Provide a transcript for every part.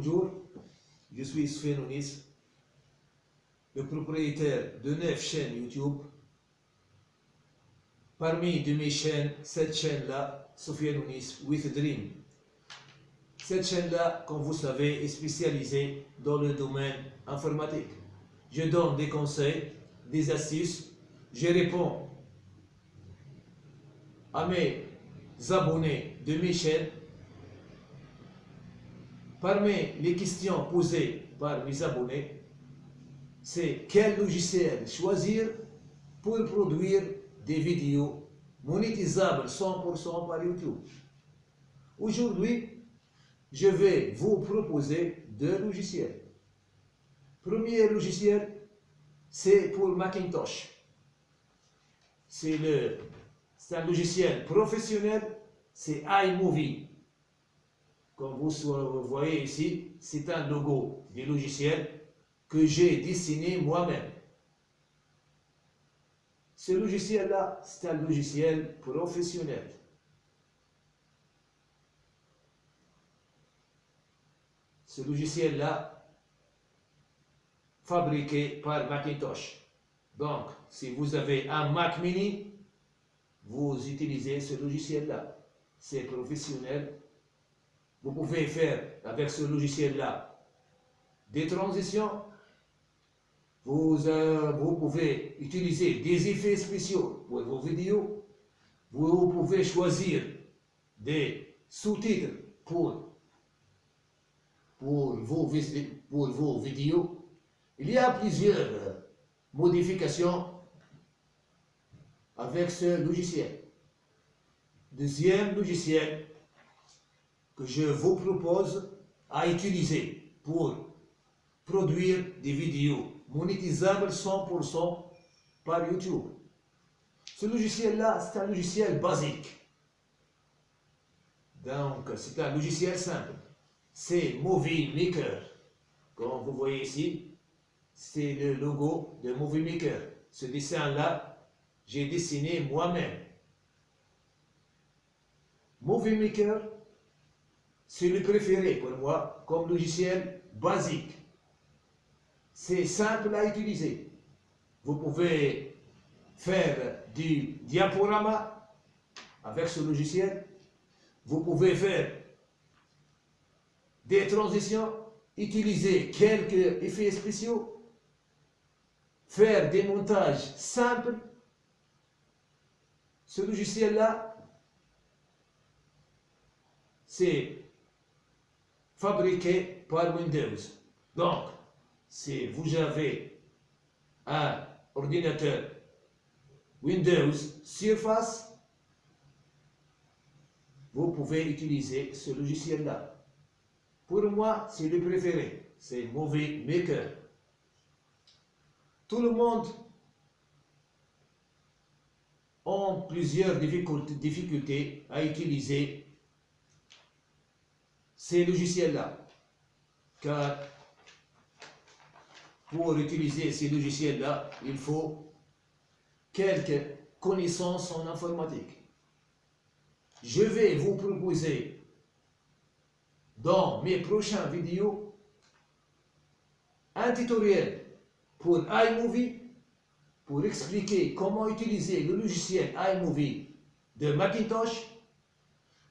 Bonjour, je suis Sven Ounis, le propriétaire de neuf chaînes YouTube. Parmi de mes chaînes, cette chaîne-là, Sofiane Ounis with Dream. Cette chaîne-là, comme vous savez, est spécialisée dans le domaine informatique. Je donne des conseils, des astuces, je réponds à mes abonnés de mes chaînes Parmi les questions posées par mes abonnés, c'est quel logiciel choisir pour produire des vidéos monétisables 100% par YouTube. Aujourd'hui, je vais vous proposer deux logiciels. Premier logiciel, c'est pour Macintosh. C'est un logiciel professionnel, c'est iMovie. Comme vous voyez ici, c'est un logo du logiciel que j'ai dessiné moi-même. Ce logiciel-là, c'est un logiciel professionnel. Ce logiciel-là, fabriqué par Macintosh. Donc, si vous avez un Mac mini, vous utilisez ce logiciel-là. C'est professionnel, vous pouvez faire avec ce logiciel-là des transitions. Vous, euh, vous pouvez utiliser des effets spéciaux pour vos vidéos. Vous pouvez choisir des sous-titres pour, pour, vos, pour vos vidéos. Il y a plusieurs modifications avec ce logiciel. Deuxième logiciel, que je vous propose à utiliser pour produire des vidéos monétisables 100% par YouTube. Ce logiciel-là, c'est un logiciel basique. Donc, c'est un logiciel simple. C'est Movie Maker. Comme vous voyez ici, c'est le logo de Movie Maker. Ce dessin-là, j'ai dessiné moi-même. Movie Maker, c'est le préféré pour moi comme logiciel basique. C'est simple à utiliser. Vous pouvez faire du diaporama avec ce logiciel. Vous pouvez faire des transitions, utiliser quelques effets spéciaux, faire des montages simples. Ce logiciel-là, c'est fabriqué par Windows. Donc, si vous avez un ordinateur Windows Surface, vous pouvez utiliser ce logiciel-là. Pour moi, c'est le préféré. C'est Movie Maker. Tout le monde a plusieurs difficultés à utiliser ces logiciels-là. Car pour utiliser ces logiciels-là, il faut quelques connaissances en informatique. Je vais vous proposer dans mes prochaines vidéos un tutoriel pour iMovie pour expliquer comment utiliser le logiciel iMovie de Macintosh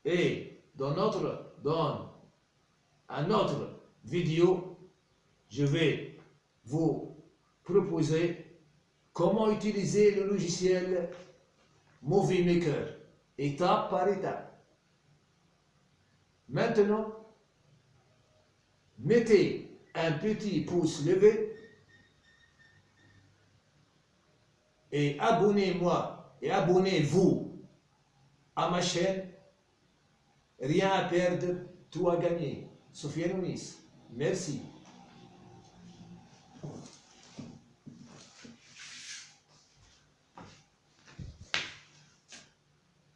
et dans notre dans un autre vidéo, je vais vous proposer comment utiliser le logiciel Movie Maker, étape par étape. Maintenant, mettez un petit pouce levé et abonnez-moi et abonnez-vous à ma chaîne. Rien à perdre, tout à gagner. Sofiane Nunes. Merci.